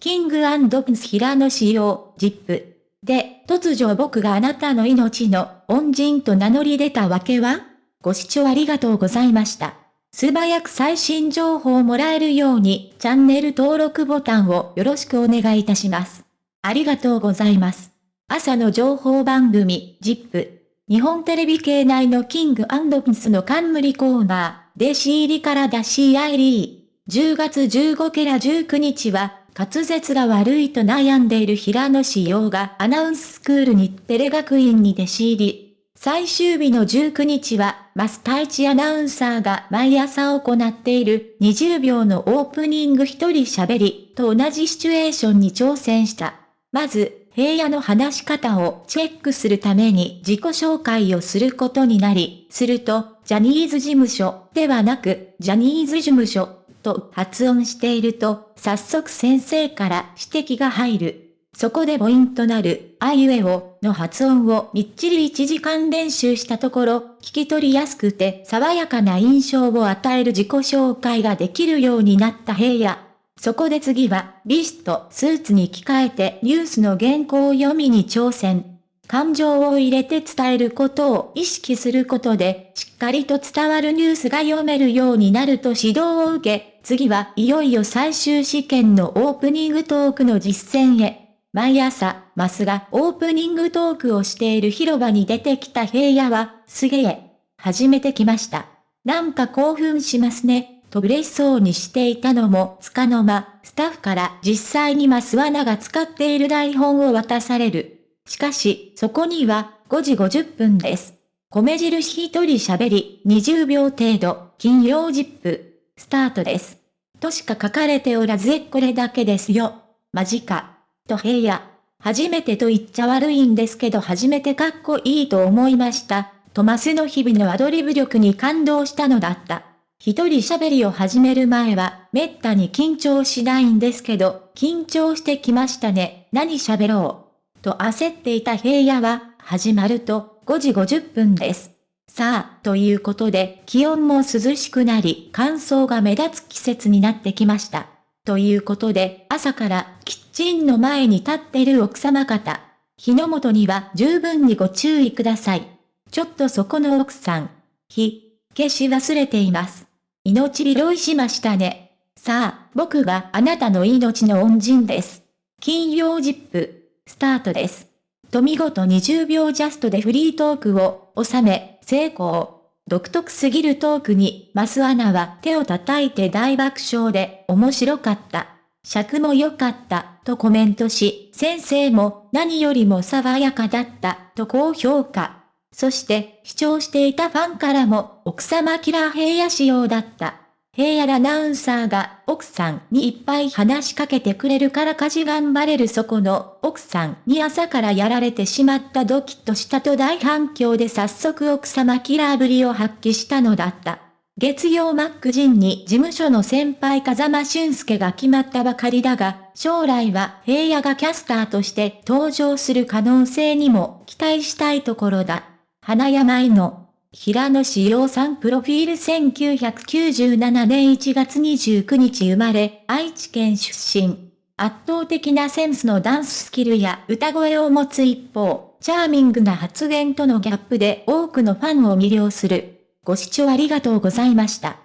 キングプンス平野仕様、ジップ。で、突如僕があなたの命の恩人と名乗り出たわけは？ご視聴ありがとうございました。素早く最新情報をもらえるようにチャンネル登録ボタンをよろしくお願いいたします。ありがとうございます。朝の情報番組、ジップ。日本テレビ系内のキングピンスの冠コーナー、で仕入りから出し合い10月15ケラ19日は、滑舌が悪いと悩んでいる平野志陽がアナウンススクールにテレ学院に弟子入り。最終日の19日は、マスタイチアナウンサーが毎朝行っている20秒のオープニング一人喋りと同じシチュエーションに挑戦した。まず、平野の話し方をチェックするために自己紹介をすることになり、すると、ジャニーズ事務所ではなく、ジャニーズ事務所と発音していると、早速先生から指摘が入る。そこでポイントなる、あいうえおの発音をみっちり1時間練習したところ、聞き取りやすくて爽やかな印象を与える自己紹介ができるようになった平野。そこで次は、ビスト、スーツに着替えてニュースの原稿を読みに挑戦。感情を入れて伝えることを意識することで、しっかりと伝わるニュースが読めるようになると指導を受け、次はいよいよ最終試験のオープニングトークの実践へ。毎朝、マスがオープニングトークをしている広場に出てきた平野は、すげえ。初めて来ました。なんか興奮しますね。と嬉しそうにしていたのもつかの間、スタッフから実際にマスワナが使っている台本を渡される。しかし、そこには、5時50分です。米印一人喋り、20秒程度、金曜ジップ、スタートです。としか書かれておらずこれだけですよ。マジか。と平野。初めてと言っちゃ悪いんですけど初めてかっこいいと思いました。トマスの日々のアドリブ力に感動したのだった。一人喋りを始める前は、めったに緊張しないんですけど、緊張してきましたね。何喋ろう。と焦っていた平野は、始まると、5時50分です。さあ、ということで、気温も涼しくなり、乾燥が目立つ季節になってきました。ということで、朝からキッチンの前に立ってる奥様方。火の元には十分にご注意ください。ちょっとそこの奥さん。火、消し忘れています。命拾いしましたね。さあ、僕があなたの命の恩人です。金曜ジップ、スタートです。と見事20秒ジャストでフリートークを収め、成功。独特すぎるトークに、マスアナは手を叩いて大爆笑で、面白かった。尺も良かった、とコメントし、先生も何よりも爽やかだった、と高評価。そして、視聴していたファンからも、奥様キラー平野仕様だった。平野アナウンサーが奥さんにいっぱい話しかけてくれるから家事頑張れるそこの奥さんに朝からやられてしまったドキッとしたと大反響で早速奥様キラーぶりを発揮したのだった。月曜マックジンに事務所の先輩風間俊介が決まったばかりだが、将来は平野がキャスターとして登場する可能性にも期待したいところだ。花山井の平野志陽さんプロフィール1997年1月29日生まれ、愛知県出身。圧倒的なセンスのダンススキルや歌声を持つ一方、チャーミングな発言とのギャップで多くのファンを魅了する。ご視聴ありがとうございました。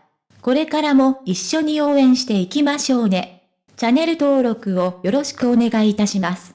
これからも一緒に応援していきましょうね。チャンネル登録をよろしくお願いいたします。